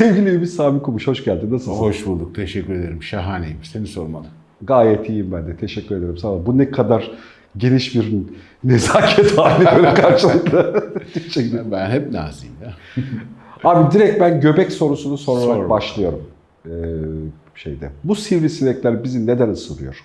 Sevgili Ümit Sami Kumuş hoş geldin. Nasılsın? Hoş bulduk. Teşekkür ederim. Şahaneyim. Seni sormalı. Gayet iyiyim ben de. Teşekkür ederim. Sağ ol. Bu ne kadar geniş bir nezaket hali böyle karşılıklı. Ederim. Ben hep naziyim ya. Abi direkt ben göbek sorusunu sorarak Sor. başlıyorum. Ee, şeyde. Bu sivrisinekler bizi neden ısırıyor?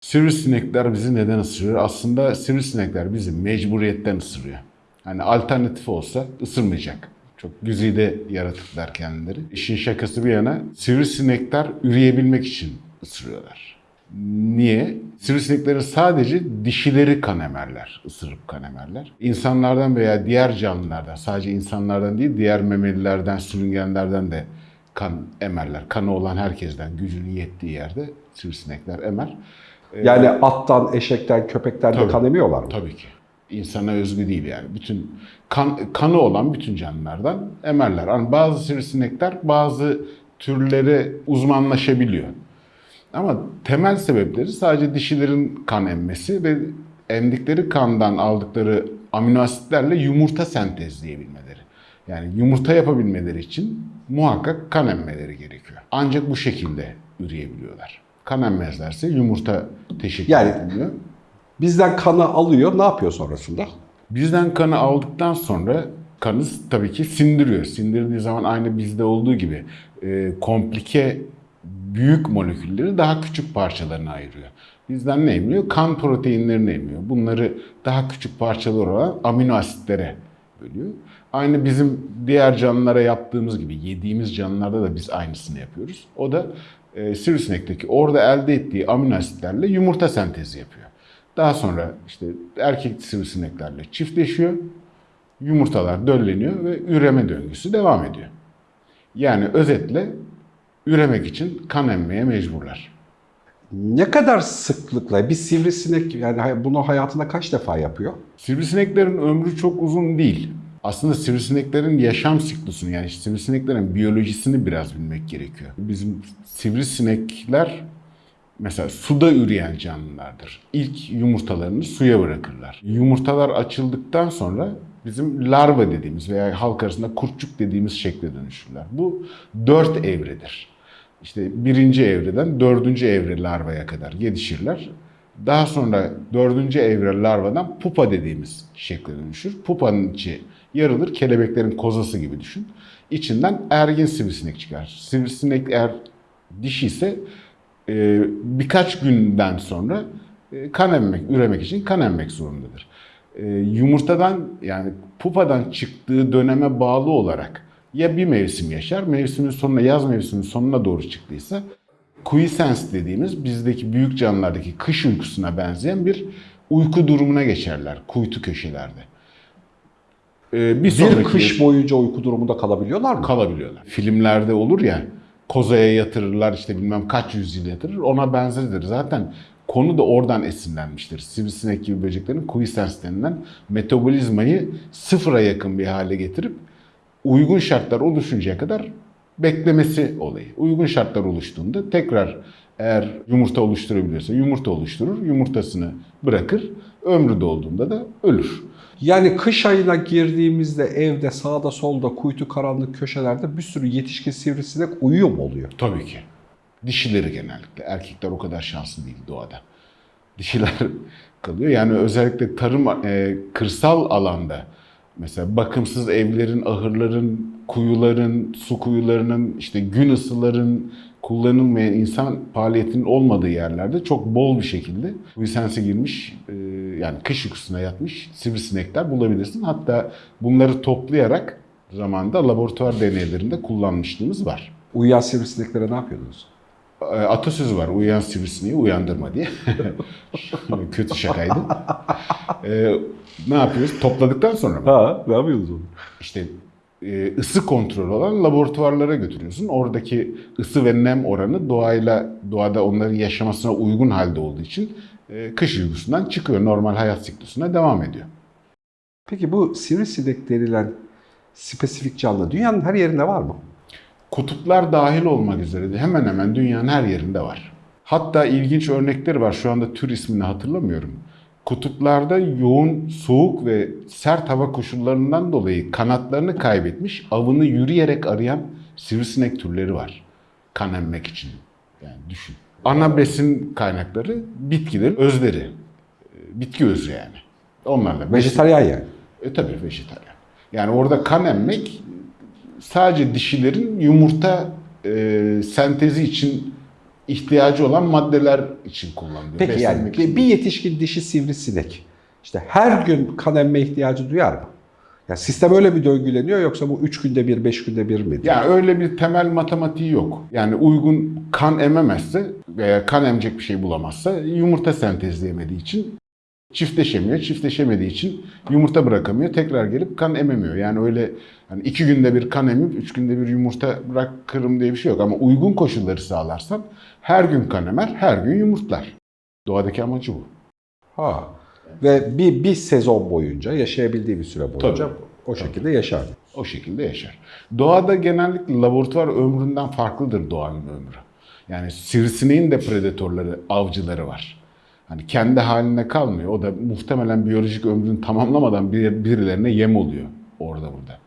Sivrisinekler bizi neden ısırıyor? Aslında sivrisinekler bizi mecburiyetten ısırıyor. Hani alternatif olsa ısırmayacak. Çok güzide yaratıklar kendileri. İşin şakası bir yana sivrisinekler üreyebilmek için ısırıyorlar. Niye? Sivrisineklerin sadece dişileri kan emerler, ısırıp kan emerler. İnsanlardan veya diğer canlılardan, sadece insanlardan değil diğer memelilerden, sürüngenlerden de kan emerler. Kanı olan herkesten gücünün yettiği yerde sivrisinekler emer. Yani attan, eşekten, köpekten de Tabii. kan emiyorlar mı? Tabii ki. İnsana özgü değil yani. Bütün kan, kanı olan bütün canlılardan emerler. Yani bazı sivrisinekler bazı türlere uzmanlaşabiliyor. Ama temel sebepleri sadece dişilerin kan emmesi ve emdikleri kandan aldıkları amino asitlerle yumurta sentezleyebilmeleri. Yani yumurta yapabilmeleri için muhakkak kan emmeleri gerekiyor. Ancak bu şekilde üreyebiliyorlar. Kan emmezlerse yumurta teşekkür Yani- edilmiyor. Bizden kanı alıyor. Ne yapıyor sonrasında? Bizden kanı aldıktan sonra kanı tabii ki sindiriyor. Sindirdiği zaman aynı bizde olduğu gibi e, komplike büyük molekülleri daha küçük parçalarına ayırıyor. Bizden ne emiliyor? Kan proteinlerini emiliyor. Bunları daha küçük parçalar olan amino asitlere bölüyor. Aynı bizim diğer canlılara yaptığımız gibi yediğimiz canlılarda da biz aynısını yapıyoruz. O da e, sivrisinekteki orada elde ettiği amino asitlerle yumurta sentezi yapıyor. Daha sonra işte erkek sivrisineklerle çiftleşiyor. Yumurtalar dölleniyor ve üreme döngüsü devam ediyor. Yani özetle üremek için kan emmeye mecburlar. Ne kadar sıklıkla bir sivrisinek yani bunu hayatında kaç defa yapıyor? Sivrisineklerin ömrü çok uzun değil. Aslında sivrisineklerin yaşam siklusunu yani sivrisineklerin biyolojisini biraz bilmek gerekiyor. Bizim sivrisinekler mesela suda üreyen canlılardır. İlk yumurtalarını suya bırakırlar. Yumurtalar açıldıktan sonra bizim larva dediğimiz veya halk arasında kurtçuk dediğimiz şekle dönüşürler. Bu dört evredir. İşte birinci evreden dördüncü evre larvaya kadar gelişirler. Daha sonra dördüncü evre larvadan pupa dediğimiz şekle dönüşür. Pupanın içi yarılır, kelebeklerin kozası gibi düşün. İçinden ergin sivrisinek çıkar. Sivrisinek eğer dişi ise e, birkaç günden sonra e, kan emmek, üremek için kan emmek zorundadır. E, yumurtadan yani pupadan çıktığı döneme bağlı olarak ya bir mevsim yaşar, mevsimin sonuna, yaz mevsiminin sonuna doğru çıktıysa quiescence dediğimiz bizdeki büyük canlılardaki kış uykusuna benzeyen bir uyku durumuna geçerler kuytu köşelerde. E, bir Bir kış boyunca uyku durumunda kalabiliyorlar mı? kalabiliyorlar. Filmlerde olur ya kozaya yatırırlar işte bilmem kaç yüzyıl yatırır ona benzeridir. Zaten konu da oradan esinlenmiştir. Sivrisinek gibi böceklerin quiescence denilen metabolizmayı sıfıra yakın bir hale getirip uygun şartlar oluşuncaya kadar beklemesi olayı. Uygun şartlar oluştuğunda tekrar eğer yumurta oluşturabiliyorsa yumurta oluşturur, yumurtasını bırakır, ömrü dolduğunda da ölür. Yani kış ayına girdiğimizde evde sağda solda kuytu karanlık köşelerde bir sürü yetişkin sivrisinek uyuyor mu oluyor? Tabii ki. Dişileri genellikle. Erkekler o kadar şanslı değil doğada. Dişiler kalıyor. Yani özellikle tarım, e, kırsal alanda mesela bakımsız evlerin, ahırların, kuyuların, su kuyularının, işte gün ısıların kullanılmayan insan faaliyetinin olmadığı yerlerde çok bol bir şekilde quiescence'e girmiş, e, yani kış uykusuna yatmış sivrisinekler bulabilirsin. Hatta bunları toplayarak zamanda laboratuvar deneylerinde kullanmışlığımız var. Uyuyan sivrisineklere ne yapıyordunuz? E, atasözü var. Uyuyan sivrisineği uyandırma diye. Kötü şakaydı. E, ne yapıyoruz? Topladıktan sonra mı? Ha, ne yapıyordunuz onu? İşte ısı kontrolü olan laboratuvarlara götürüyorsun. Oradaki ısı ve nem oranı doğayla doğada onların yaşamasına uygun halde olduğu için e, kış uykusundan çıkıyor. Normal hayat siklusuna devam ediyor. Peki bu sivrisinek denilen spesifik canlı dünyanın her yerinde var mı? Kutuplar dahil olmak üzere de hemen hemen dünyanın her yerinde var. Hatta ilginç örnekleri var. Şu anda tür ismini hatırlamıyorum. Kutuplarda yoğun soğuk ve sert hava koşullarından dolayı kanatlarını kaybetmiş, avını yürüyerek arayan sivrisinek türleri var. Kan emmek için. Yani düşün. Ana besin kaynakları bitkilerin özleri. E, Bitki özü yani. Onlarla. Vejetaryen yani. E tabii vejetaryen. Yani orada kan emmek sadece dişilerin yumurta e, sentezi için ihtiyacı olan maddeler için kullanılıyor. Peki yani için. bir yetişkin dişi sivrisinek işte her gün kan emme ihtiyacı duyar mı? Ya sistem öyle bir döngüleniyor yoksa bu 3 günde bir, 5 günde bir mi? Yani öyle bir temel matematiği yok. Yani uygun kan ememezse veya kan emecek bir şey bulamazsa yumurta sentezleyemediği için çiftleşemiyor. Çiftleşemediği için yumurta bırakamıyor. Tekrar gelip kan ememiyor. Yani öyle hani iki günde bir kan emip üç günde bir yumurta bırakırım diye bir şey yok. Ama uygun koşulları sağlarsan her gün kan emer, her gün yumurtlar. Doğadaki amacı bu. Ha. Ve bir, bir sezon boyunca yaşayabildiği bir süre boyunca Tabii. o şekilde yaşar. O şekilde yaşar. Doğada genellikle laboratuvar ömründen farklıdır doğanın ömrü. Yani sivrisineğin de predatörleri, avcıları var. Hani kendi haline kalmıyor. O da muhtemelen biyolojik ömrünü tamamlamadan bir, birilerine yem oluyor orada burada.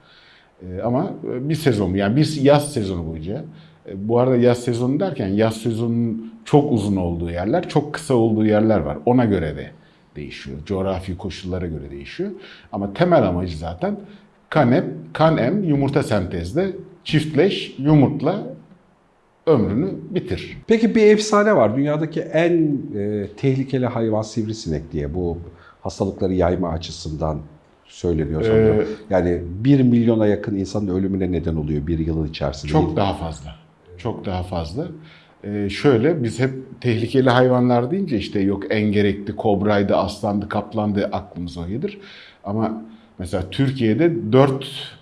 Ee, ama bir sezon yani bir yaz sezonu boyunca e, bu arada yaz sezonu derken yaz sezonunun çok uzun olduğu yerler, çok kısa olduğu yerler var. Ona göre de değişiyor. Coğrafi koşullara göre değişiyor. Ama temel amacı zaten kan em, kan em yumurta sentezle çiftleş, yumurtla ömrünü bitir. Peki bir efsane var. Dünyadaki en e, tehlikeli hayvan sivrisinek diye bu hastalıkları yayma açısından söyleniyor sanırım. Ee, yani 1 milyona yakın insanın ölümüne neden oluyor bir yılın içerisinde. Çok daha fazla. Çok daha fazla. Ee, şöyle biz hep tehlikeli hayvanlar deyince işte yok engerekti, kobraydı, aslandı, kaplandı aklımıza o gelir. Ama mesela Türkiye'de 4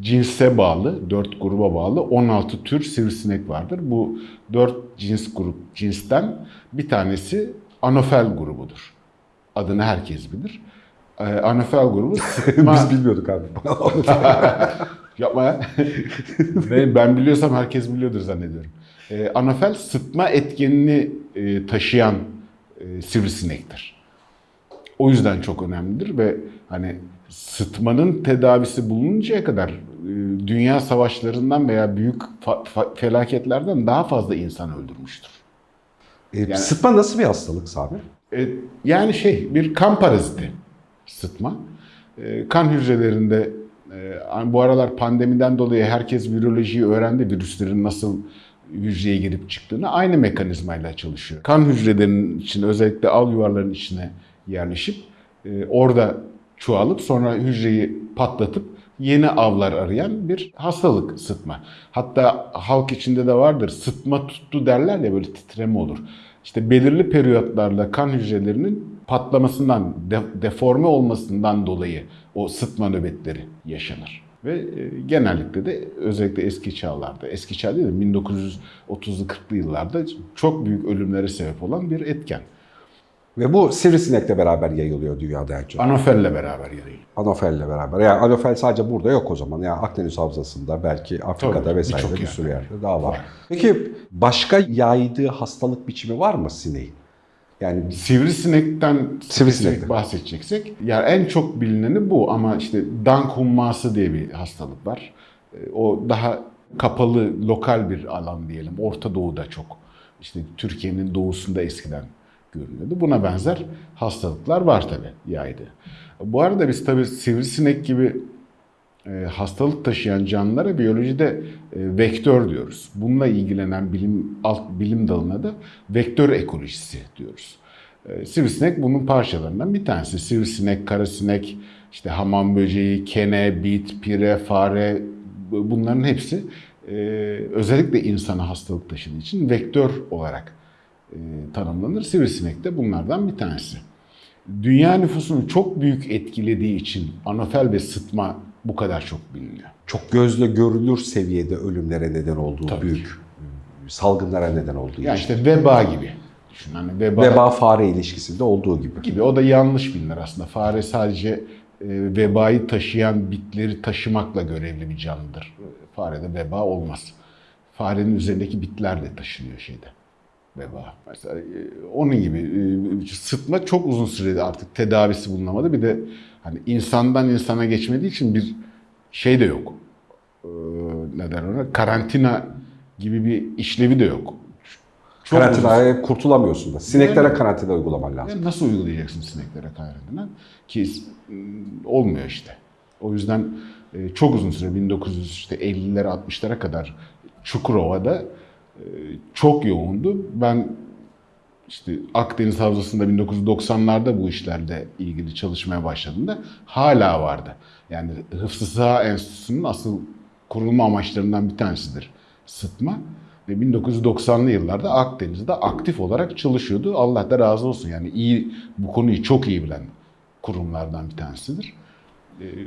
cinse bağlı, 4 gruba bağlı 16 tür sivrisinek vardır. Bu 4 cins grup cinsten bir tanesi anofel grubudur. Adını herkes bilir. Ee, anofel grubu sıtma... Biz bilmiyorduk abi. Yapma ya. ben, ben biliyorsam herkes biliyordur zannediyorum. Ee, anofel sıtma etkenini e, taşıyan e, sivrisinektir. O yüzden çok önemlidir ve hani sıtmanın tedavisi bulununcaya kadar e, dünya savaşlarından veya büyük felaketlerden daha fazla insan öldürmüştür. E, Sıtma nasıl bir hastalık Sami? E, yani şey bir kan paraziti sıtma. E, kan hücrelerinde e, bu aralar pandemiden dolayı herkes virolojiyi öğrendi. Virüslerin nasıl hücreye girip çıktığını aynı mekanizmayla çalışıyor. Kan hücrelerinin içine özellikle al yuvarların içine yerleşip e, orada çoğalıp sonra hücreyi patlatıp yeni avlar arayan bir hastalık sıtma. Hatta halk içinde de vardır sıtma tuttu derler ya böyle titreme olur. İşte belirli periyotlarla kan hücrelerinin patlamasından, de- deforme olmasından dolayı o sıtma nöbetleri yaşanır. Ve e, genellikle de özellikle eski çağlarda, eski çağ değil de 1930'lu 40'lı yıllarda çok büyük ölümlere sebep olan bir etken. Ve bu sivrisinekle beraber yayılıyor dünyada en çok. Anofelle beraber yarayı. Anofelle beraber. Yani anofel sadece burada yok o zaman. Yani Akdeniz Havzası'nda belki Afrika'da Tabii, vesaire birçok bir sürü yerde. yerde daha var. Var. Peki başka yaydığı hastalık biçimi var mı sineğin? Yani Sivrisinekten Sivrisinekten. bahsedeceksek, yani en çok bilineni bu ama işte dank humması diye bir hastalık var. E, O daha kapalı, lokal bir alan diyelim. Orta Doğu'da çok. İşte Türkiye'nin doğusunda eskiden görünüyordu. Buna benzer hastalıklar var tabii yaydı. Bu arada biz tabii sivrisinek gibi e, hastalık taşıyan canlılara biyolojide e, vektör diyoruz. Bununla ilgilenen bilim alt bilim dalına da vektör ekolojisi diyoruz. E, sivrisinek bunun parçalarından bir tanesi. Sivrisinek, karasinek, işte hamam böceği, kene, bit, pire, fare bu- bunların hepsi e, özellikle insana hastalık taşıdığı için vektör olarak e, tanımlanır. Sivrisinek de bunlardan bir tanesi. Dünya nüfusunu çok büyük etkilediği için anofel ve sıtma bu kadar çok biliniyor. çok gözle görülür seviyede ölümlere neden olduğu Tabii büyük salgınlara neden olduğu Yani için. işte veba gibi. Düşün hani veba, Veba fare ilişkisinde olduğu gibi. gibi. O da yanlış bilinir aslında. Fare sadece e, vebayı taşıyan bitleri taşımakla görevli bir canlıdır. Farede veba olmaz. Farenin üzerindeki bitler de taşınıyor şeyde. Veba. Mesela e, onun gibi e, sıtma çok uzun sürede artık tedavisi bulunamadı. Bir de hani insandan insana geçmediği için bir şey de yok. Ee, ne der ona? Karantina gibi bir işlevi de yok. Çok uzun- Karantinaya kurtulamıyorsun da. Sineklere karantina uygulaman lazım. ya nasıl uygulayacaksın sineklere karantina? Ki olmuyor işte. O yüzden e, çok uzun süre 1950'lere 60'lara kadar Çukurova'da çok yoğundu. Ben işte Akdeniz Havzası'nda 1990'larda bu işlerle ilgili çalışmaya başladığımda hala vardı. Yani Hıfzı Sıha Enstitüsü'nün asıl kurulma amaçlarından bir tanesidir sıtma. Ve 1990'lı yıllarda Akdeniz'de aktif olarak çalışıyordu. Allah da razı olsun. Yani iyi bu konuyu çok iyi bilen kurumlardan bir tanesidir.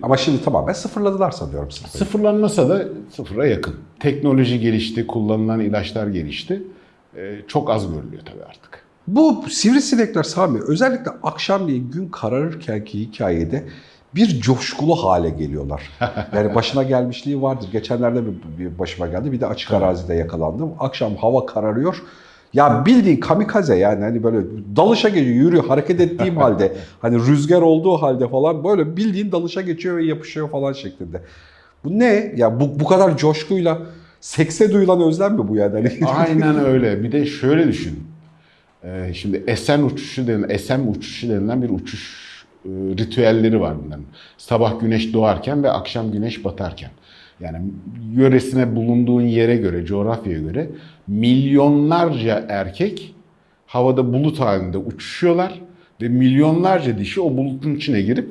Ama şimdi tamamen sıfırladılar sanıyorum sıfırı. Sıfırlanmasa da sıfıra yakın. Teknoloji gelişti, kullanılan ilaçlar gelişti. Ee, çok az görülüyor tabii artık. Bu sivrisinekler Sami özellikle akşamleyin gün kararırkenki hikayede bir coşkulu hale geliyorlar. Yani başına gelmişliği vardır. Geçenlerde bir başıma geldi. Bir de açık arazide yakalandım. Akşam hava kararıyor. Ya bildiğin kamikaze yani hani böyle dalışa geçiyor, yürüyor, hareket ettiğim halde hani rüzgar olduğu halde falan böyle bildiğin dalışa geçiyor ve yapışıyor falan şeklinde. Bu ne? Ya bu, bu kadar coşkuyla sekse duyulan özlem mi bu yani? Hani Aynen öyle. Bir de şöyle düşün. Ee, şimdi esen uçuşu denilen, esem uçuşu denilen bir uçuş e, ritüelleri var bunların. Sabah güneş doğarken ve akşam güneş batarken. Yani yöresine bulunduğun yere göre, coğrafyaya göre milyonlarca erkek havada bulut halinde uçuşuyorlar ve milyonlarca dişi o bulutun içine girip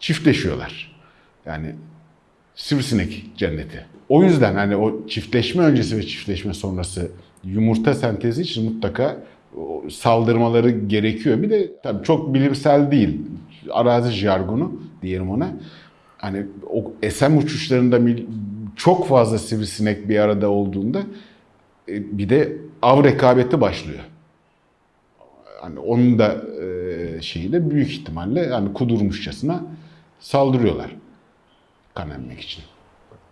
çiftleşiyorlar. Yani sivrisinek cenneti. O yüzden hani o çiftleşme öncesi ve çiftleşme sonrası yumurta sentezi için mutlaka saldırmaları gerekiyor. Bir de tabii çok bilimsel değil. Arazi jargonu diyelim ona. Hani o SM uçuşlarında çok fazla sivrisinek bir arada olduğunda e, bir de av rekabeti başlıyor. Hani onun da e, şeyiyle büyük ihtimalle hani kudurmuşçasına saldırıyorlar kan emmek için.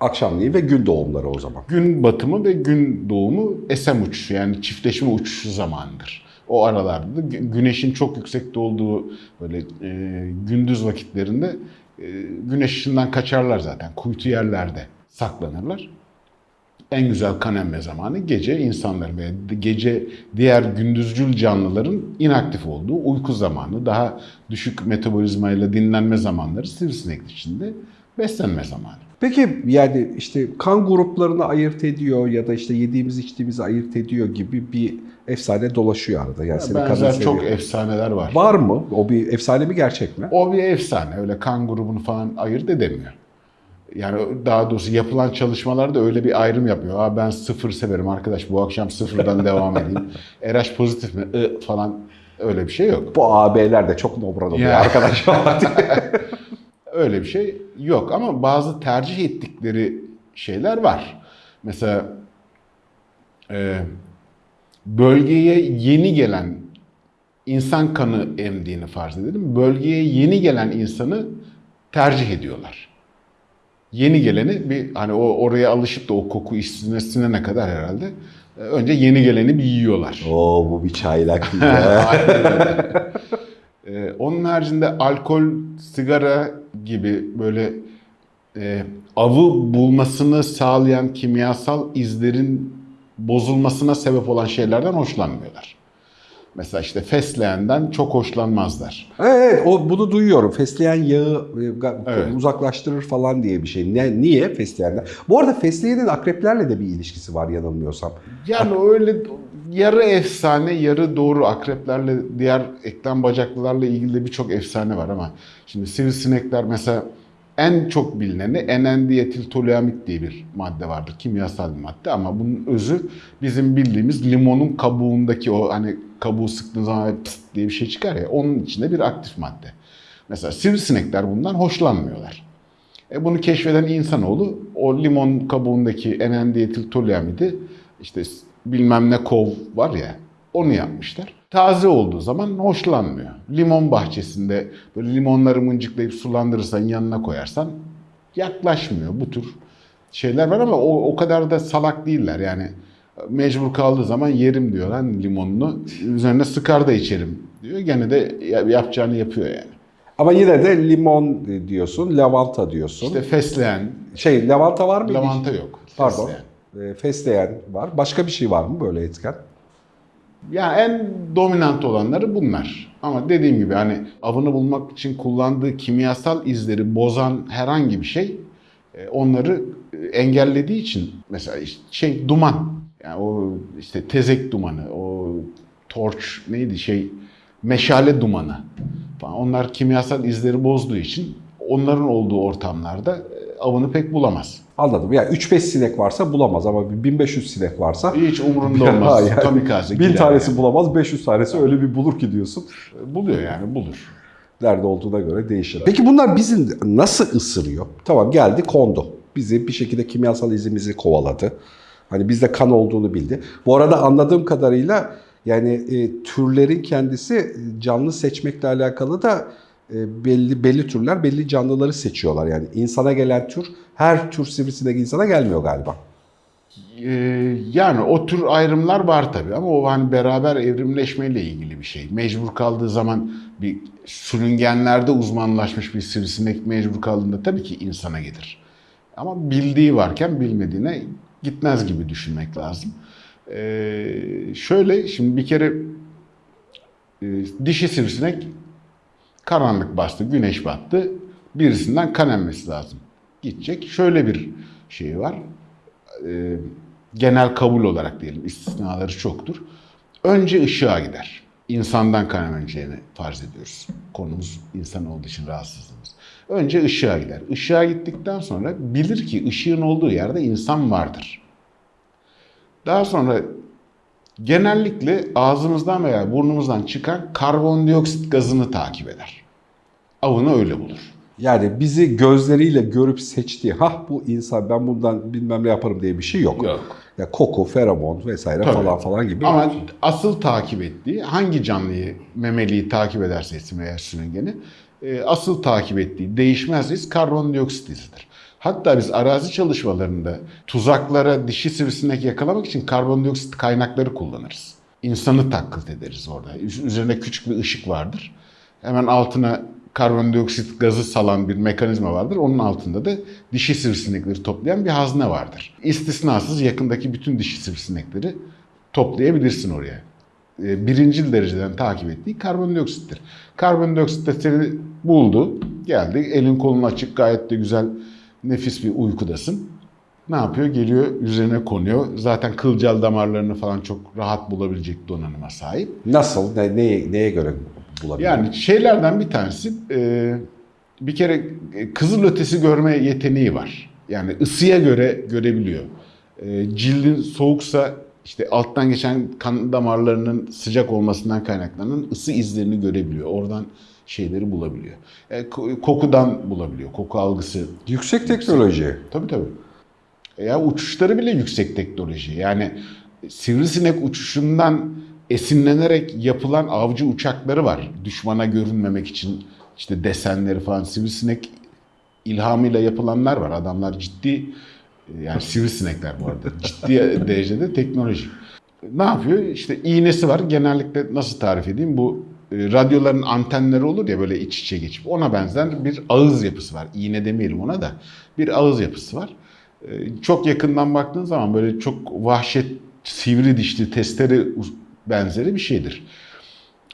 Akşamleyin ve gün doğumları o zaman. Gün batımı ve gün doğumu SM uçuşu yani çiftleşme uçuşu zamanıdır. O aralarda da gü- güneşin çok yüksekte olduğu böyle e, gündüz vakitlerinde güneş ışığından kaçarlar zaten. Kuytu yerlerde saklanırlar. En güzel kan emme zamanı gece insanların ve gece diğer gündüzcül canlıların inaktif olduğu uyku zamanı, daha düşük metabolizmayla dinlenme zamanları sivrisinek içinde beslenme zamanı. Peki yani işte kan gruplarını ayırt ediyor ya da işte yediğimiz içtiğimizi ayırt ediyor gibi bir efsane dolaşıyor arada. Yani senin kadın Benzer çok seviyor. efsaneler var. Var mı? O bir efsane mi gerçek mi? O bir efsane. Öyle kan grubunu falan ayırt edemiyor. Yani daha doğrusu yapılan çalışmalarda öyle bir ayrım yapıyor. Aa ben sıfır severim arkadaş bu akşam sıfırdan devam edeyim. RH pozitif mi? I falan öyle bir şey yok. Bu AB'ler de çok nobran oluyor Ya. arkadaşlar. Öyle bir şey yok ama bazı tercih ettikleri şeyler var. Mesela e, bölgeye yeni gelen insan kanı emdiğini farz edelim. Bölgeye yeni gelen insanı tercih ediyorlar. Yeni geleni bir hani o oraya alışıp da o koku işsine sinene kadar herhalde e, önce yeni geleni bir yiyorlar. Oo bu bir çaylak. Ee, onun haricinde alkol, sigara gibi böyle e, avı bulmasını sağlayan kimyasal izlerin bozulmasına sebep olan şeylerden hoşlanmıyorlar. Mesela işte fesleğenden çok hoşlanmazlar. evet o bunu duyuyorum. Fesleğen yağı e, Evet. uzaklaştırır falan diye bir şey. Ne, niye fesleğenden? Bu arada fesleğenin akreplerle de bir ilişkisi var yanılmıyorsam. Yani öyle yarı efsane, yarı doğru akreplerle, diğer eklem bacaklılarla ilgili birçok efsane var ama şimdi sivrisinekler mesela en çok bilineni enendiyetiltoluamit diye bir madde vardır. Kimyasal bir madde ama bunun özü bizim bildiğimiz limonun kabuğundaki o hani kabuğu sıktığın zaman pıst diye bir şey çıkar ya onun içinde bir aktif madde. Mesela sivrisinekler bundan hoşlanmıyorlar. E bunu keşfeden insanoğlu o limon kabuğundaki enendiyetiltoluamidi işte bilmem ne kov var ya onu yapmışlar. Taze olduğu zaman hoşlanmıyor. Limon bahçesinde böyle limonları mıncıklayıp sulandırırsan yanına koyarsan yaklaşmıyor. Bu tür şeyler var ama o, o kadar da salak değiller. Yani Mecbur kaldığı zaman yerim diyor lan limonunu. Üzerine sıkar da içerim diyor. Gene de ya- yapacağını yapıyor yani. Ama yine de limon diyorsun, lavanta diyorsun. İşte fesleğen, şey lavanta var mı? lavanta yok. Pardon. Fesleğen. E, fesleğen var. Başka bir şey var mı böyle etken? Yani en dominant olanları bunlar. Ama dediğim gibi hani avını bulmak için kullandığı kimyasal izleri bozan herhangi bir şey e, onları e, engellediği için mesela şey duman yani o işte tezek dumanı, o torç neydi şey meşale dumanı falan onlar kimyasal izleri bozduğu için onların olduğu ortamlarda e, avını pek bulamaz. Anladım. Yani 3-5 sinek varsa bulamaz ama bir 1500 sinek varsa Hiç umurunda olmaz. Yani Kamikaze bin gider tanesi yani. bulamaz, 500 tanesi öyle bir bulur ki diyorsun. Buluyor yani bulur. Nerede olduğuna göre değişir. Peki bunlar bizi nasıl ısırıyor? Tamam geldi kondu. Bizi bir şekilde kimyasal izimizi kovaladı. Hani bizde kan olduğunu bildi. Bu arada anladığım kadarıyla yani e, türlerin kendisi e, canlı seçmekle alakalı da e, belli belli türler belli canlıları seçiyorlar. Yani insana gelen tür her tür sivrisinek insana gelmiyor galiba. Ee, yani o tür ayrımlar var tabii ama o hani beraber evrimleşmeyle ilgili bir şey. Mecbur kaldığı zaman bir sürüngenlerde uzmanlaşmış bir sivrisinek mecbur kaldığında tabii ki insana gelir. Ama bildiği varken bilmediğine gitmez gibi düşünmek lazım. Ee, şöyle şimdi bir kere e, dişi sivrisinek karanlık bastı, güneş battı. Birisinden kan emmesi lazım. Gidecek. Şöyle bir şey var e, genel kabul olarak diyelim istisnaları çoktur. Önce ışığa gider. İnsandan kaynamayacağını farz ediyoruz. Konumuz insan olduğu için rahatsızlığımız. Önce ışığa gider. Işığa gittikten sonra bilir ki ışığın olduğu yerde insan vardır. Daha sonra genellikle ağzımızdan veya burnumuzdan çıkan karbondioksit gazını takip eder. Avını öyle bulur. Yani bizi gözleriyle görüp seçtiği, ha bu insan ben bundan bilmem ne yaparım diye bir şey yok. Yok. Ya koku, feromon vesaire Tabii. falan falan gibi. Ama asıl takip ettiği hangi canlıyı, memeliyi takip ederse etsin veya sürüngeni e, asıl takip ettiği değişmez iz karbondioksit izidir. Hatta biz arazi çalışmalarında tuzaklara dişi sivrisinek yakalamak için karbondioksit kaynakları kullanırız. İnsanı taklit ederiz orada. Üz- Üzerine küçük bir ışık vardır. Hemen altına karbondioksit gazı salan bir mekanizma vardır. Onun altında da dişi sivrisinekleri toplayan bir hazne vardır. İstisnasız yakındaki bütün dişi sivrisinekleri toplayabilirsin oraya. E, Birincil dereceden takip ettiği karbondioksittir. Karbondioksit de seni buldu, geldi, elin kolun açık, gayet de güzel, nefis bir uykudasın. Ne yapıyor? Geliyor, üzerine konuyor. Zaten kılcal damarlarını falan çok rahat bulabilecek donanıma sahip. Nasıl, ne, neye, neye göre bulabilir? Yani şeylerden bir tanesi e, bir kere e, kızılötesi görme yeteneği var. Yani ısıya göre görebiliyor. E, cildin soğuksa işte alttan geçen kan damarlarının sıcak olmasından kaynaklanan ısı izlerini görebiliyor. Oradan şeyleri bulabiliyor. E, ko- kokudan bulabiliyor. Koku algısı Yüksek teknoloji. Tabii tabii. E Ya uçuşları bile yüksek teknoloji. Yani sivrisinek uçuşundan esinlenerek yapılan avcı uçakları var. Düşmana görünmemek için işte desenleri falan sivrisinek ilhamıyla yapılanlar var. Adamlar ciddi yani sivrisinekler bu arada ciddi derecede teknoloji. Ne yapıyor? İşte iğnesi var. Genellikle nasıl tarif edeyim? Bu e, radyoların antenleri olur ya böyle iç içe geçip ona benzer bir ağız yapısı var. İğne demeyelim ona da. Bir ağız yapısı var. E, Çok yakından baktığın zaman böyle çok vahşet sivri dişli testere benzeri bir şeydir.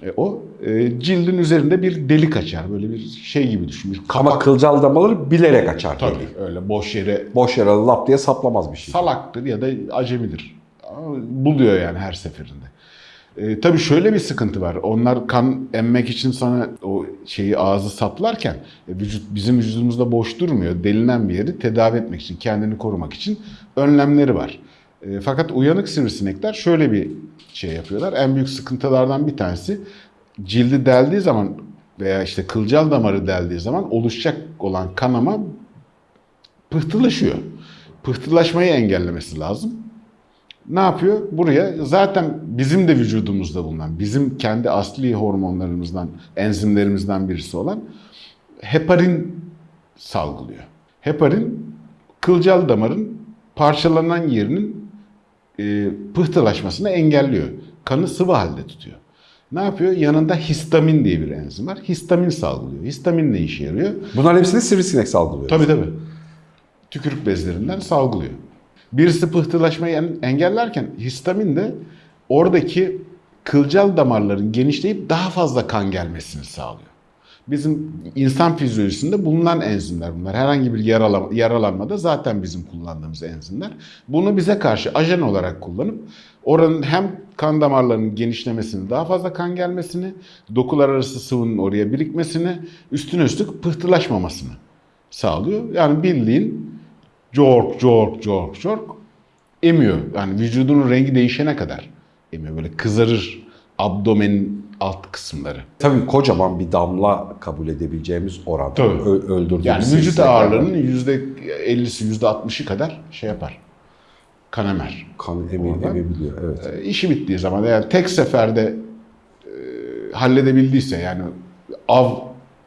E, o e, cildin üzerinde bir delik açar. Böyle bir şey gibi düşün. Bir Ama kapak. kılcal damaları bilerek açar. Tabii deliği. öyle boş yere Boş yere lap diye saplamaz bir şey. salaktır ya da acemidir. Ama Buluyor yani her seferinde. E, tabii şöyle bir sıkıntı var. Onlar kan emmek için sana o şeyi ağzı saplarken e, vücut bizim vücudumuzda boş durmuyor. Delinen bir yeri tedavi etmek için, kendini korumak için önlemleri var. E, fakat uyanık sivrisinekler şöyle bir şey yapıyorlar. En büyük sıkıntılardan bir tanesi cildi deldiği zaman veya işte kılcal damarı deldiği zaman oluşacak olan kanama pıhtılaşıyor. Pıhtılaşmayı engellemesi lazım. Ne yapıyor? Buraya zaten bizim de vücudumuzda bulunan, bizim kendi asli hormonlarımızdan, enzimlerimizden birisi olan heparin salgılıyor. Heparin kılcal damarın parçalanan yerinin e, pıhtılaşmasını engelliyor. Kanı sıvı halde tutuyor. Ne yapıyor? Yanında histamin diye bir enzim var. Histamin salgılıyor. Histamin ne işe yarıyor? Bunların hepsini sivrisinek salgılıyor. Tabii tabii. Tükürük bezlerinden salgılıyor. Birisi pıhtılaşmayı en- engellerken histamin de oradaki kılcal damarların genişleyip daha fazla kan gelmesini sağlıyor. Bizim insan fizyolojisinde bulunan enzimler bunlar. Herhangi bir yarala- yaralanmada zaten bizim kullandığımız enzimler. Bunu bize karşı ajan olarak kullanıp oranın hem kan damarlarının genişlemesini, daha fazla kan gelmesini, dokular arası sıvının oraya birikmesini, üstüne üstlük pıhtılaşmamasını sağlıyor. Yani bildiğin cork cork cork cork emiyor. Yani vücudunun rengi değişene kadar emiyor. Böyle kızarır abdomenin alt kısımları. Tabii kocaman bir damla kabul edebileceğimiz oranda öldürdüğümüz Yani vücut ağırlığının %50'si %60'ı kadar şey yapar. Kan emer. kan emi, emebiliyor. Evet. E, işi bittiği zaman yani tek seferde e, halledebildiyse yani av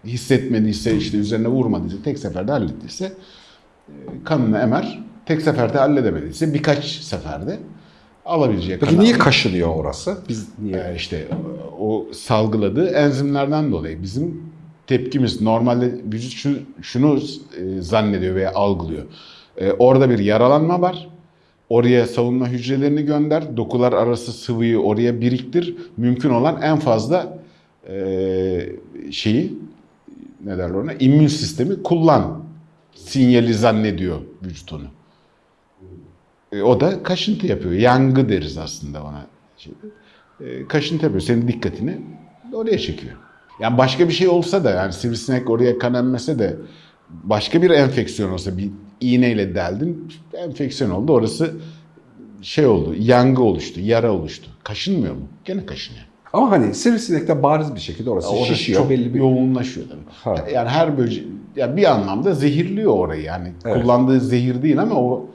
hissetmediyse işte üzerine vurmadıysa tek seferde hallettiyse e, kanını emer. Tek seferde halledemediyse birkaç seferde alabileceği Peki kanı niye kaşınıyor orası? Biz niye? E, işte o salgıladığı enzimlerden dolayı bizim tepkimiz normalde vücut şu, şunu e, zannediyor veya algılıyor. E, orada bir yaralanma var. Oraya savunma hücrelerini gönder. Dokular arası sıvıyı oraya biriktir. Mümkün olan en fazla e, şeyi ne derler ona? İmmün sistemi kullan. Sinyali zannediyor vücut onu. E, o da kaşıntı yapıyor. Yangı deriz aslında ona. Şeyde. E, kaşıntı yapıyor. Senin dikkatini oraya çekiyor. Yani başka bir şey olsa da yani sivrisinek oraya kan emmese de başka bir enfeksiyon olsa bir iğneyle deldin enfeksiyon oldu. Orası şey oldu. Yangı oluştu. Yara oluştu. Kaşınmıyor mu? Gene kaşınıyor. Ama hani sivrisinekte bariz bir şekilde orası Orası şişiyor. çok belli bir yoğunlaşıyor tabii. Ha. Yani her böce yani bir anlamda zehirliyor orayı yani. Evet. Kullandığı zehir değil ama o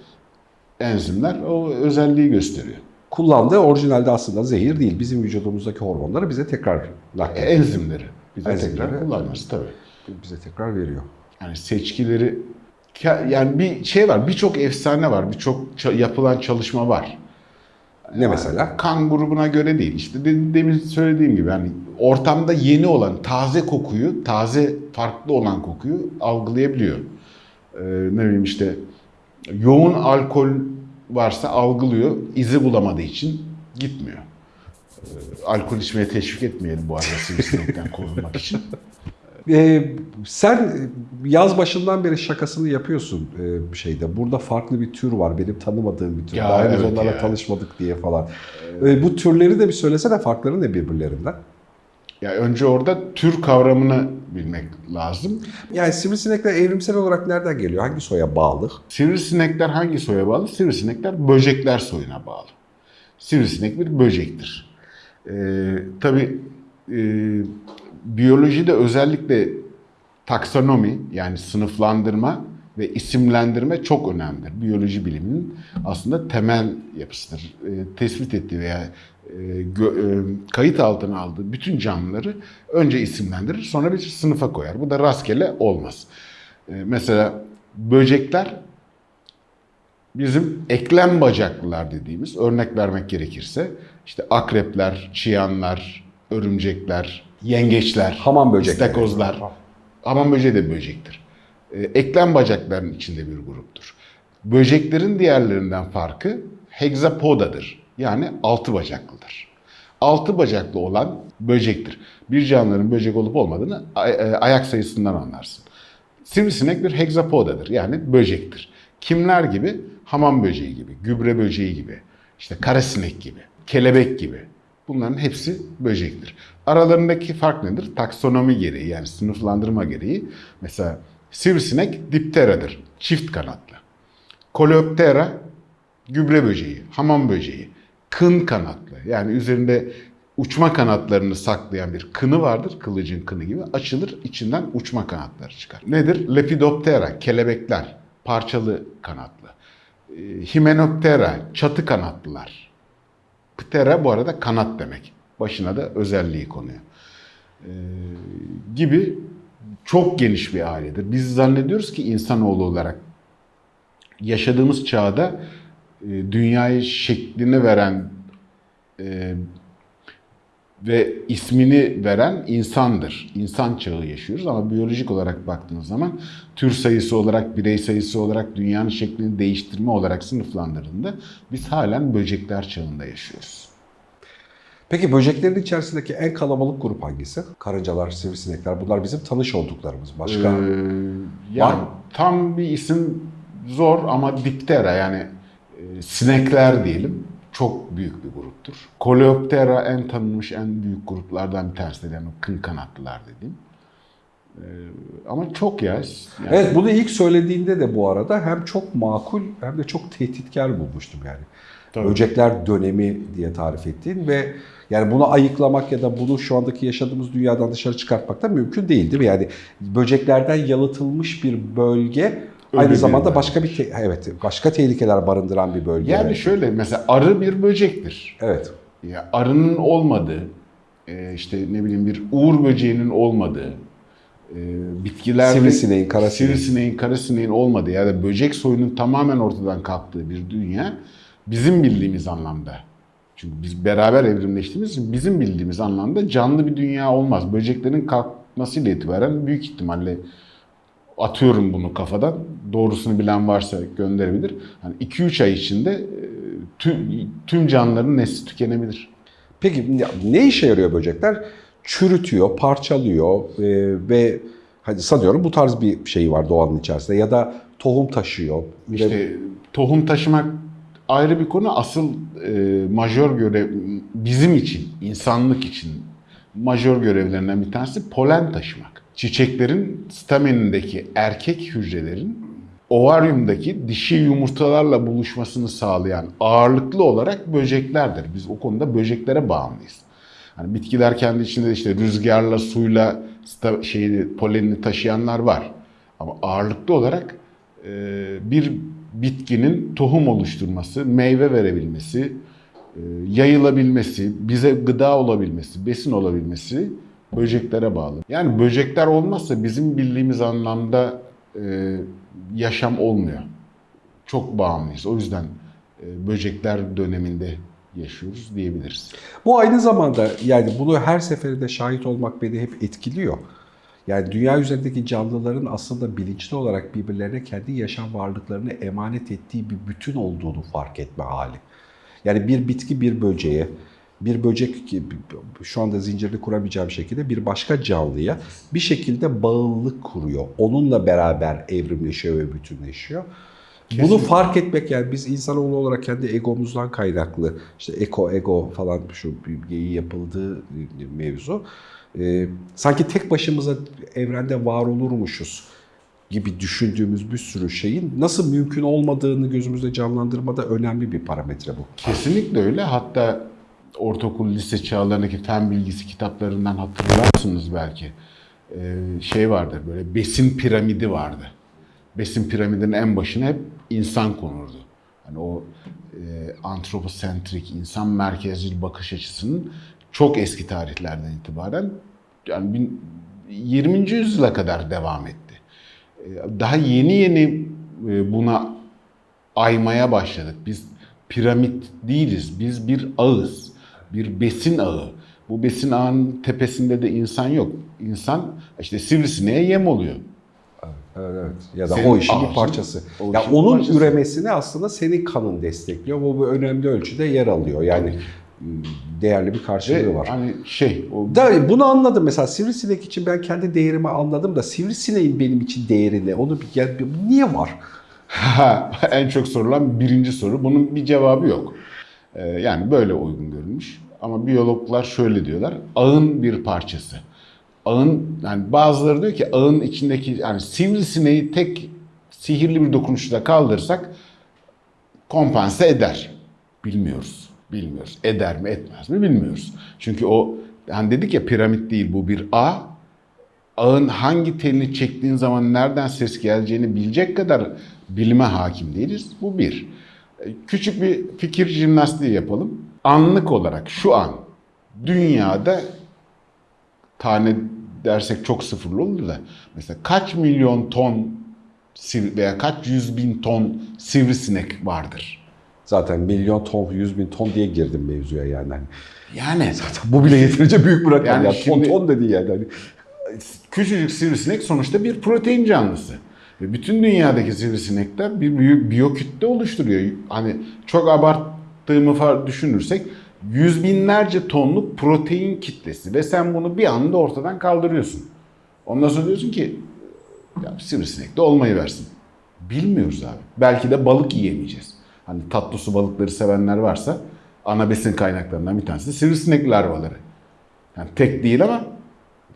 enzimler o özelliği gösteriyor. kullandığı orijinalde aslında zehir değil. Bizim vücudumuzdaki hormonları bize tekrar naklediyor. Enzimleri. Bize Enzimleri, tekrar kullanması tabii. bize tekrar veriyor. Yani seçkileri yani bir şey var, birçok efsane var, birçok yapılan çalışma var. Ne mesela? Kan grubuna göre değil. İşte de- demin söylediğim gibi hani ortamda yeni olan taze kokuyu, taze farklı olan kokuyu algılayabiliyor. Ee, ne bileyim işte yoğun alkol varsa algılıyor, izi bulamadığı için gitmiyor. Ee, alkol içmeye teşvik etmeyelim bu arada sivrisinekten korunmak için. Ee, sen yaz başından beri şakasını yapıyorsun e, şeyde. Burada farklı bir tür var. Benim tanımadığım bir tür. Ya, Daha henüz evet onlarla ya. tanışmadık diye falan. Ee, bu türleri de bir söylesene farkları ne birbirlerinden? Ya önce orada tür kavramını bilmek lazım. Yani sivrisinekler evrimsel olarak nereden geliyor? Hangi soya bağlı? Sivrisinekler hangi soya bağlı? Sivrisinekler böcekler soyuna bağlı. Sivrisinek bir böcektir. Ee, tabii e, biyolojide özellikle taksonomi yani sınıflandırma ve isimlendirme çok önemlidir. Biyoloji biliminin aslında temel yapısıdır. E, tespit ettiği veya e, gö- e, kayıt altına aldığı bütün canlıları önce isimlendirir sonra bir sınıfa koyar. Bu da rastgele olmaz. E, mesela böcekler bizim eklem bacaklılar dediğimiz örnek vermek gerekirse işte akrepler, çıyanlar, örümcekler, yengeçler, Hamam böcekleri. istakozlar. Hamam böceği de böcektir. Ee, Eklem bacakların içinde bir gruptur. Böceklerin diğerlerinden farkı hexapodadır. Yani altı bacaklıdır. Altı bacaklı olan böcektir. Bir canlıların böcek olup olmadığını e, ayak sayısından anlarsın. Sivrisinek bir hexapodadır. Yani böcektir. Kimler gibi? Hamam böceği gibi, gübre böceği gibi, işte karasinek gibi, kelebek gibi. Bunların hepsi böcektir. Aralarındaki fark nedir? Taksonomi gereği yani sınıflandırma gereği. Mesela sivrisinek dipteradır. Çift kanatlı. Coleoptera gübre böceği, hamam böceği. Kın kanatlı. Yani üzerinde uçma kanatlarını saklayan bir kını vardır. Kılıcın kını gibi. Açılır içinden uçma kanatları çıkar. Nedir? Lepidoptera, kelebekler. Parçalı kanatlı. Ee, Hymenoptera, çatı kanatlılar. Ptera bu arada kanat demek. Başına da özelliği konuyor. Ee, gibi çok geniş bir ailedir. Biz zannediyoruz ki insanoğlu olarak yaşadığımız çağda e, dünyayı şeklini veren e, ve ismini veren insandır. İnsan çağı yaşıyoruz ama biyolojik olarak baktığınız zaman tür sayısı olarak, birey sayısı olarak, dünyanın şeklini değiştirme olarak sınıflandırıldığında biz halen böcekler çağında yaşıyoruz. Peki böceklerin içerisindeki en kalabalık grup hangisi? Karıncalar, sivrisinekler bunlar bizim tanış olduklarımız. Başka? Ee, Var yani mı? tam bir isim zor ama diptera yani e, sinekler diyelim çok büyük bir gruptur. Coleoptera en tanınmış en büyük gruplardan bir tanesidir yani kın kanatlılar dediğim. Ee, ama çok ya. Yani Evet bunu ilk söylediğinde de bu arada hem çok makul hem de çok tehditkar bulmuştum yani. Tabii. Böcekler dönemi diye tarif ettiğin ve yani bunu ayıklamak ya da bunu şu andaki yaşadığımız dünyadan dışarı çıkartmak da mümkün değil değil mi? Yani böceklerden yalıtılmış bir bölge aynı bir zamanda bölge. başka bir evet başka tehlikeler barındıran bir bölge. Yani Evet. şöyle mesela arı bir böcektir. Evet. Ya arının olmadığı, e, işte ne bileyim bir uğur böceğinin olmadığı, e, bitkilerde Sivrisineğin, karasineğin. sivrisineğin, karasineğin olmadığı ya da böcek soyunun tamamen ortadan kalktığı bir dünya bizim bildiğimiz anlamda. Çünkü biz beraber evrimleştiğimiz için bizim bildiğimiz anlamda canlı bir dünya olmaz. Böceklerin kalkmasıyla itibaren büyük ihtimalle atıyorum bunu kafadan. Doğrusunu bilen varsa gönderebilir. Hani 2-3 ay içinde e, tüm, tüm canlıların nesli tükenebilir. Peki ne- ne işe yarıyor böcekler? Çürütüyor, parçalıyor e, ve hadi sanıyorum bu tarz bir şey var doğanın içerisinde ya da tohum taşıyor. İşte tohum taşımak ayrı bir konu. Asıl e, majör görev bizim için, insanlık için majör görevlerinden bir tanesi polen taşımak. Çiçeklerin stamenindeki erkek hücrelerin ovaryumdaki dişi yumurtalarla buluşmasını sağlayan ağırlıklı olarak böceklerdir. Biz o konuda böceklere bağımlıyız. Hani bitkiler kendi içinde işte rüzgarla, suyla şeyi, polenini taşıyanlar var. Ama ağırlıklı olarak e, bir bitkinin tohum oluşturması, meyve verebilmesi, e, yayılabilmesi, bize gıda olabilmesi, besin olabilmesi böceklere bağlı. Yani böcekler olmazsa bizim bildiğimiz anlamda e, yaşam olmuyor. Çok bağımlıyız. O yüzden e, böcekler döneminde yaşıyoruz diyebiliriz. Bu aynı zamanda yani bunu her seferinde şahit olmak beni hep etkiliyor. Yani dünya üzerindeki canlıların aslında bilinçli olarak birbirlerine kendi yaşam varlıklarını emanet ettiği bir bütün olduğunu fark etme hali. Yani bir bitki bir böceğe, bir böcek ki şu anda zincirini kuramayacağım şekilde bir başka canlıya bir şekilde bağlılık kuruyor. Onunla beraber evrimleşiyor ve bütünleşiyor. Bunu Kesinlikle. fark etmek yani biz insanoğlu olarak kendi egomuzdan kaynaklı işte eko ego falan şu bilgiyi yapıldığı mevzu. Ee, sanki tek başımıza evrende var olurmuşuz gibi düşündüğümüz bir sürü şeyin nasıl mümkün olmadığını gözümüzde canlandırmada önemli bir parametre bu. Kesinlikle öyle. Hatta ortaokul, lise çağlarındaki fen bilgisi kitaplarından hatırlarsınız belki. Ee, şey vardır böyle besin piramidi vardı. Besin piramidinin en başına hep insan konurdu. Hani o e, antroposentrik, insan merkezcil bakış açısının çok eski tarihlerden itibaren yani bin- 20. yüzyıla kadar devam etti. Ee, Daha yeni yeni e, buna aymaya başladık. Biz piramit değiliz. Biz bir ağız. Bir besin ağı. Bu besin ağının tepesinde de insan yok. İnsan işte sivrisineğe yem oluyor. Evet, evet. Ya da Senin o işin bir parçası. o ya işin bir onun parçası. üremesini aslında senin kanın destekliyor. Bu bu önemli ölçüde yer alıyor. Yani değerli bir karşılığı Ve var. hani şey o Da, bunu anladım mesela sivrisinek için ben kendi değerimi anladım da sivrisineğin benim için değeri ne? Onu bir, ya, bir- niye var? en çok sorulan birinci soru. Bunun bir cevabı yok. Ee, yani böyle uygun görülmüş. Ama biyologlar şöyle diyorlar. Ağın bir parçası. Ağın yani bazıları diyor ki ağın içindeki yani sivrisineği tek sihirli bir dokunuşla kaldırsak kompanse eder. Bilmiyoruz. Bilmiyoruz. Eder mi etmez mi bilmiyoruz. Çünkü o hani dedik ya piramit değil bu bir ağ. Ağın hangi telini çektiğin zaman nereden ses geleceğini bilecek kadar bilime hakim değiliz. Bu bir. E, Küçük bir fikir jimnastiği yapalım. Anlık olarak şu an dünyada tane dersek çok sıfırlı olur da mesela kaç milyon ton veya kaç yüz bin ton sivrisinek vardır? Zaten milyon ton, yüz bin ton diye girdim mevzuya yani. Hani Yani bu bile yeterince büyük bir rakam. Yani şimdi- ton ton dedi yani. Hani küçücük sivrisinek sonuçta bir protein canlısı. Ve bütün dünyadaki sivrisinekler bir büyük biyokütle oluşturuyor. Hani çok abarttığımı düşünürsek yüz binlerce tonluk protein kitlesi ve sen bunu bir anda ortadan kaldırıyorsun. Ondan sonra diyorsun ki ya sivrisinek de olmayı versin. Bilmiyoruz abi. Belki de balık yiyemeyeceğiz. Hani tatlı su balıkları sevenler varsa ana besin kaynaklarından bir tanesi de sivrisinek larvaları. Yani tek değil ama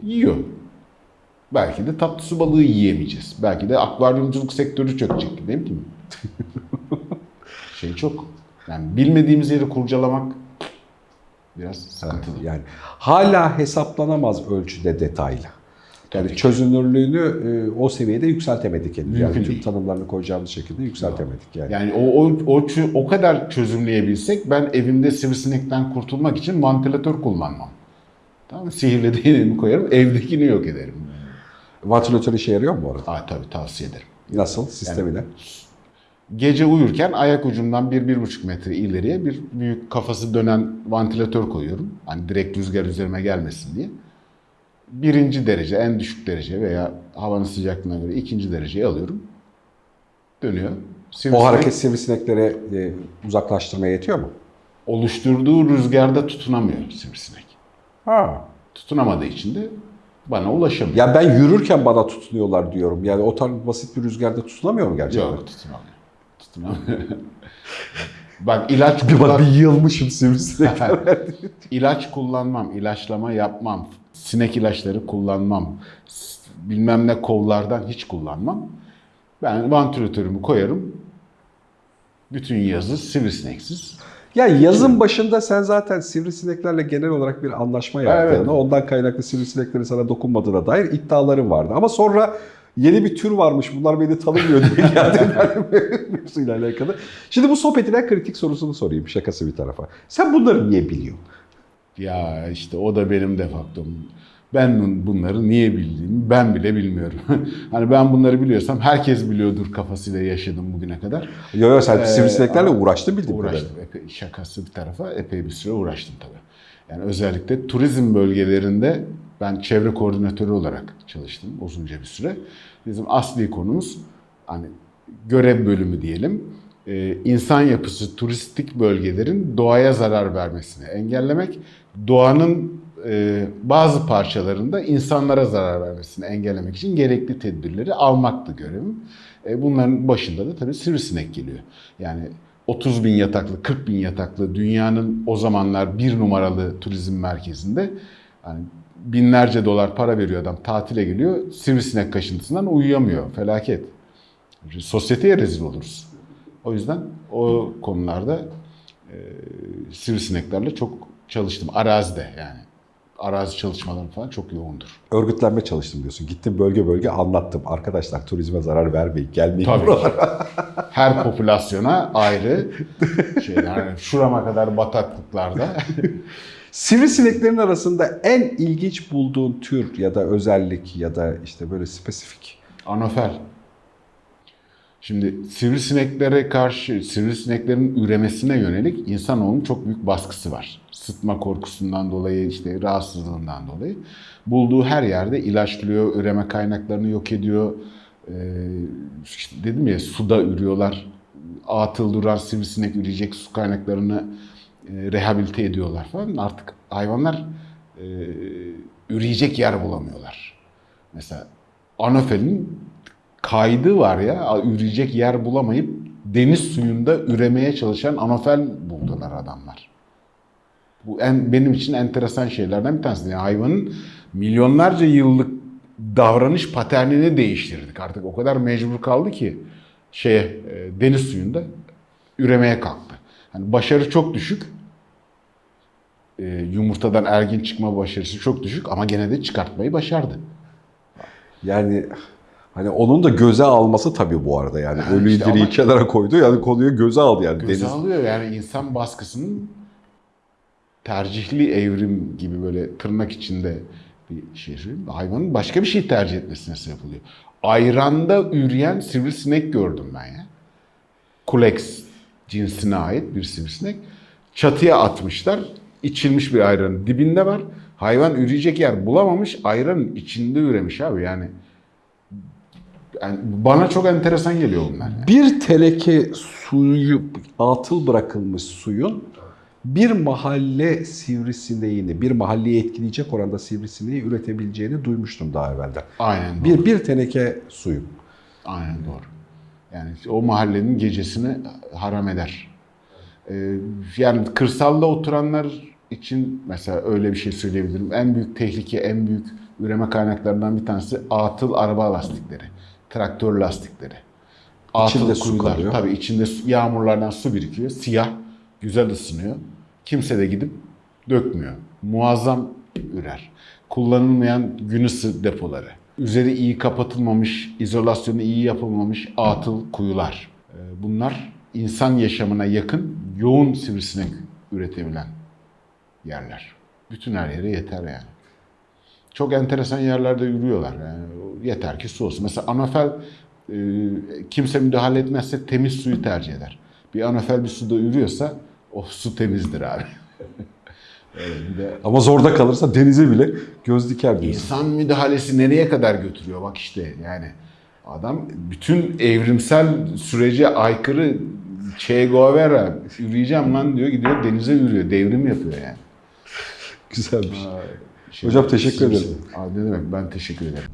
yiyor. Belki de tatlı su balığı yiyemeyeceğiz. Belki de akvaryumculuk sektörü çökecek. Ne bileyim. şey çok. Yani bilmediğimiz yeri kurcalamak biraz sıkıntılı. yani hala hesaplanamaz ölçüde detaylı. Yani Tabii çözünürlüğünü e, o seviyede yükseltemedik henüz. Yani tüm tanımlarını koyacağımız şekilde yükseltemedik yani. Yani o, o, o, o kadar çözümleyebilsek ben evimde sivrisinekten kurtulmak için vantilatör kullanmam. Tamam mı? Sihirli değneğimi koyarım, evdekini yok ederim. Vantilatör işe yarıyor mu bu arada? Aa, tabii tavsiye ederim. Nasıl? Sistemiyle? Gece uyurken ayak ucumdan 1-1,5 metre ileriye bir büyük kafası dönen vantilatör koyuyorum. Hani direkt rüzgar üzerime gelmesin diye. Birinci derece, en düşük derece veya havanın sıcaklığına göre ikinci dereceye alıyorum. Dönüyor. O Sivrisinek hareket sivrisinekleri e, uzaklaştırmaya yetiyor mu? oluşturduğu rüzgarda tutunamıyor sivrisinek. Ha. Tutunamadığı için de bana ulaşamıyor. Ya ben yürürken bana tutunuyorlar diyorum. Yani o tarz basit bir rüzgarda tutunamıyor mu gerçekten? Yok tutunamıyor. Tutunamıyor. Bak ilaç Bir kullan- bir yılmışım sivrisinekler. ilaç kullanmam, ilaçlama yapmam, sinek ilaçları kullanmam, bilmem ne kollardan hiç kullanmam. Ben vantilatörümü koyarım. Bütün yazı sivrisineksiz. Ya yazın başında sen zaten sivrisineklerle genel olarak bir anlaşma yaptığını, Evet. ondan kaynaklı sivrisineklerin sana dokunmadığına dair iddiaların vardı. Ama sonra yeni bir tür varmış, bunlar beni tanımıyor diye geldiler alakalı. Şimdi bu sohbetin en kritik sorusunu sorayım, şakası bir tarafa. Sen bunları niye biliyorsun? Ya işte o da benim defaktom. Ben bunları niye bildiğimi ben bile bilmiyorum. hani ben bunları biliyorsam herkes biliyordur kafasıyla yaşadım bugüne kadar. Yo yo sen Ee, sivrisineklerle uğraştın bildiğim kadarıyla. Uğraştım. Epey, şakası bir tarafa epey bir süre uğraştım tabii. Yani özellikle turizm bölgelerinde ben çevre koordinatörü olarak çalıştım uzunca bir süre. Bizim asli konumuz hani görev bölümü diyelim. Ee, insan yapısı turistik bölgelerin doğaya zarar vermesini engellemek, doğanın e, bazı parçalarında insanlara zarar vermesini engellemek için gerekli tedbirleri almaktı görevim. E, bunların başında da tabii sivrisinek geliyor. Yani 30 bin yataklı, 40 bin yataklı dünyanın o zamanlar bir numaralı turizm merkezinde hani binlerce dolar para veriyor adam tatile geliyor sivrisinek kaşıntısından uyuyamıyor. Felaket. Sosyeteye rezil oluruz. O yüzden o konularda e, sivrisineklerle çok çalıştım. Arazide yani. Arazi çalışmalarım falan çok yoğundur. Örgütlenme çalıştım diyorsun. Gittim bölge bölge anlattım. Arkadaşlar turizme zarar vermeyin, gelmeyin Tabii buralara. Her popülasyona ayrı şeyler. Yani şurama kadar bataklıklarda. Sivrisineklerin arasında en ilginç bulduğun tür ya da özellik ya da işte böyle spesifik. Anofel. Şimdi sivrisineklere karşı, sivrisineklerin üremesine yönelik insanoğlunun çok büyük baskısı var. Sıtma korkusundan dolayı, işte rahatsızlığından dolayı. Bulduğu her yerde ilaçlıyor, üreme kaynaklarını yok ediyor. Ee, işte dedim ya suda ürüyorlar. Atıl duran sivrisinek üreyecek su kaynaklarını e, rehabilite ediyorlar falan. Artık hayvanlar e, üreyecek yer bulamıyorlar. Mesela Anofel'in kaydı var ya üreyecek yer bulamayıp deniz suyunda üremeye çalışan anofel buldular adamlar. Bu en, benim için enteresan şeylerden bir tanesi. Yani hayvanın milyonlarca yıllık davranış paternini değiştirdik. Artık o kadar mecbur kaldı ki şeye e, deniz suyunda üremeye kalktı. Hani başarı çok düşük. E, yumurtadan ergin çıkma başarısı çok düşük ama gene de çıkartmayı başardı. Yani hani onun da göze alması tabii bu arada yani. Ha, Ölüyü işte ama- kenara koydu yani konuyu göze aldı yani. Göze Deniz. alıyor yani insan baskısının tercihli evrim gibi böyle tırnak içinde bir şey. Hayvanın başka bir şey tercih etmesine sebep oluyor. Ayranda üreyen sivrisinek gördüm ben ya. Kulex cinsine ait bir sivrisinek. Çatıya atmışlar. İçilmiş bir ayranın dibinde var. Hayvan üreyecek yer bulamamış. Ayranın içinde üremiş abi yani. Yani bana çok enteresan geliyor bunlar. yani. Bir teneke suyu atıl bırakılmış suyun bir mahalle sivrisineğini, bir mahalleyi etkileyecek oranda sivrisineği üretebileceğini duymuştum daha evvelden. Aynen doğru. Bir, bir teneke suyu. Aynen doğru. Yani o mahallenin gecesini haram eder. Ee, yani kırsalda oturanlar için mesela öyle bir şey söyleyebilirim. En büyük tehlike, en büyük üreme kaynaklarından bir tanesi atıl araba lastikleri, traktör lastikleri. İçinde su kalıyor. Tabii içinde yağmurlardan su birikiyor. Siyah, güzel ısınıyor. Kimse de gidip dökmüyor. Muazzam ürer. Kullanılmayan gün ısı depoları. Üzeri iyi kapatılmamış, izolasyonu iyi yapılmamış atıl kuyular. Ee, Bunlar insan yaşamına yakın, yoğun sivrisinek üretebilen yerler. Bütün her yere yeter yani. Çok enteresan yerlerde yürüyorlar. Yani yeter ki su olsun. Mesela anafel e, kimse müdahale etmezse temiz suyu tercih eder. Bir anafel bir suda yürüyorsa o su temizdir abi. De Ama zorda kalırsa denize bile göz diker diyorsun. İnsan müdahalesi nereye kadar götürüyor bak işte yani. Adam bütün evrimsel sürece aykırı Che Guevara yürüyeceğim lan diyor gidiyor denize yürüyor. Devrim yapıyor yani. Güzelmiş. Şey, Hocam teşekkür ederim. Abi ne demek ben teşekkür ederim.